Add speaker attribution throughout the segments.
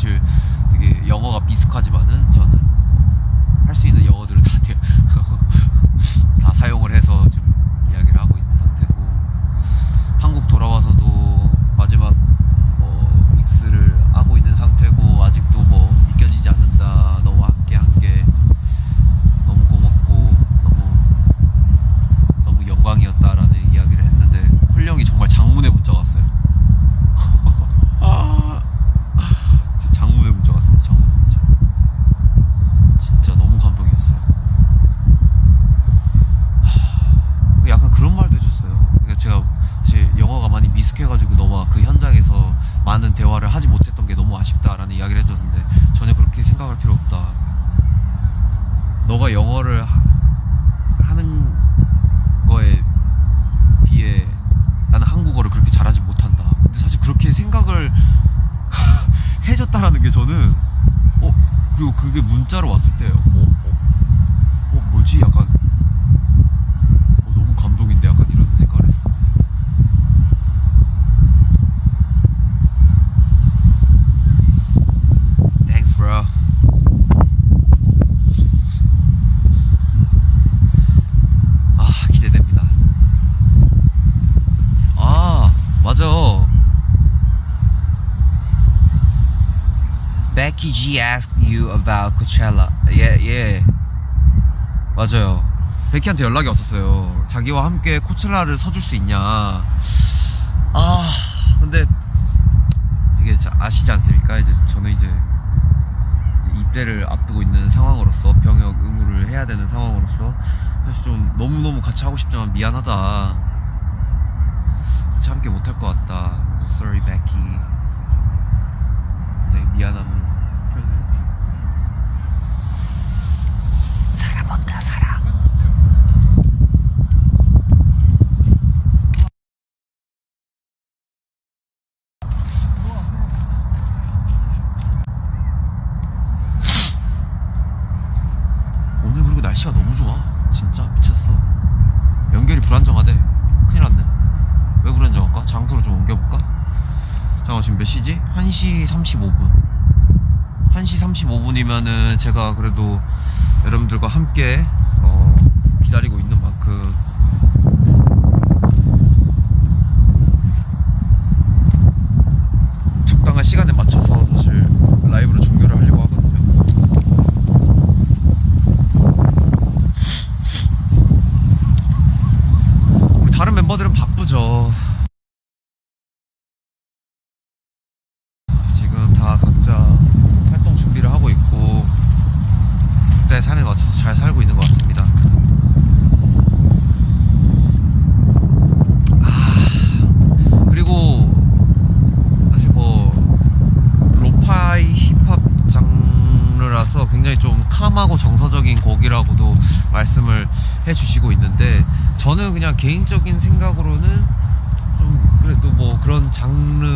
Speaker 1: to 영어를 맞아 Becky G asked you about Coachella. 예, 예. 맞아요. 베키한테 연락이 왔었어요. 자기와 함께 코첼라를 서줄 수 있냐. 아, 근데 이게 아시지 않습니까? 이제 저는 이제 입대를 앞두고 있는 상황으로서 병역 의무를 해야 되는 상황으로서 사실 좀 너무너무 같이 하고 싶지만 미안하다. 참게 못할 것 같다. Sorry, Becky. 네 미안함을 표현했죠. 살아본다, 살아. 지금 몇 시지? 1시 35분 1시 35분이면은 제가 그래도 여러분들과 함께 어, 기다리고 저는 그냥 개인적인 생각으로는 좀 그래도 뭐 그런 장르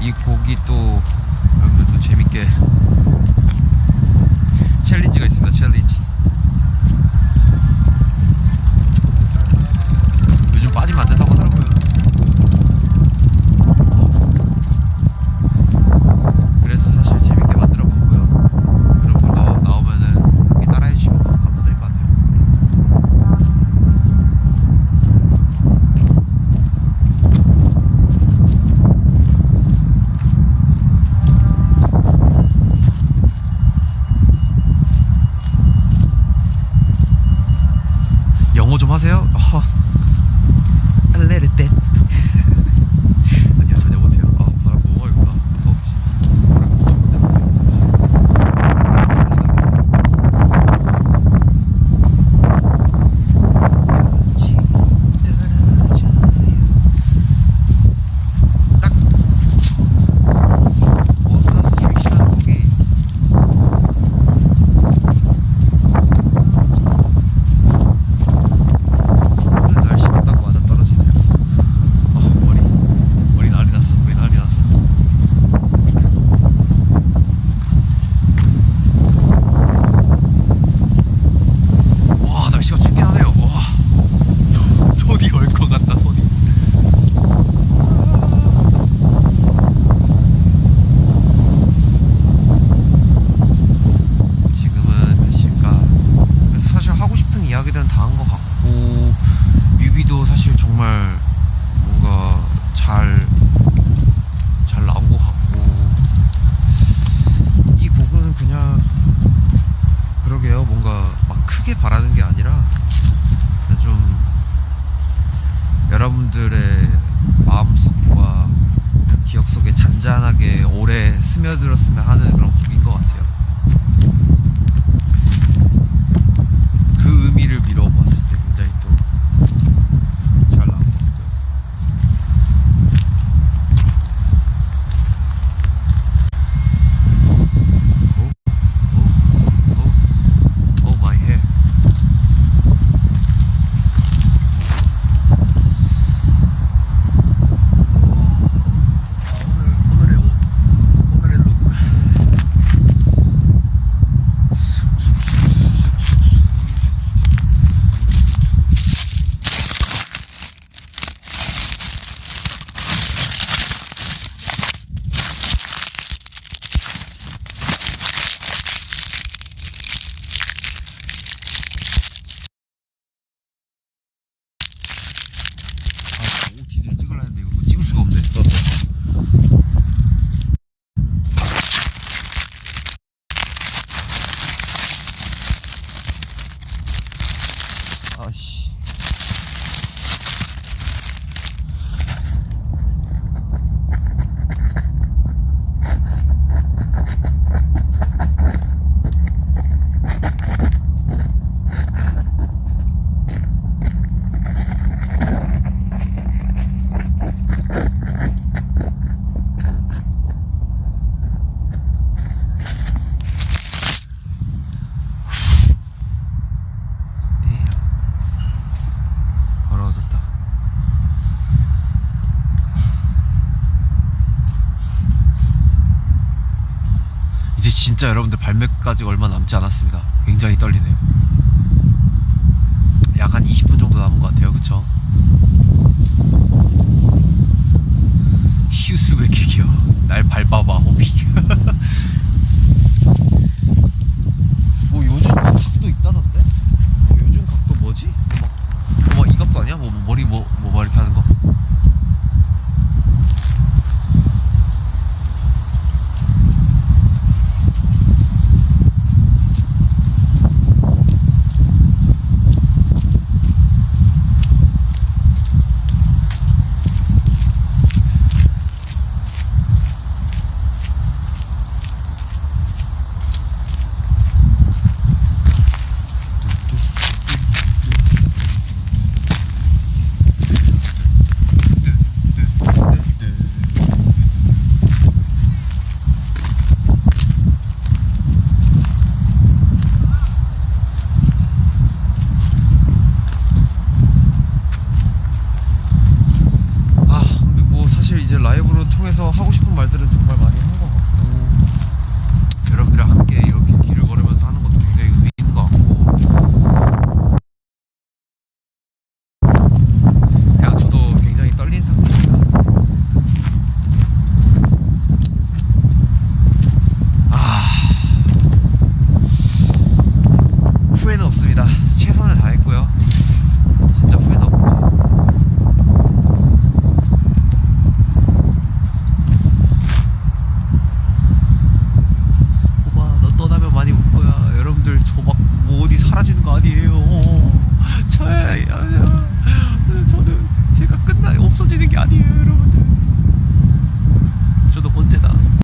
Speaker 1: 이 곡이 또 여러분들도 재밌게 챌린지가 있습니다 챌린지. 요즘 빠지면 안된다고 그런 곡인 것 같아요. Oh, shit. 진짜 여러분들 발매까지 얼마 남지 않았습니다. 굉장히 떨리네요. 약 한 20분 정도 남은 것 같아요. 그쵸? 휴스 백킥이요. 날 밟아봐 호피.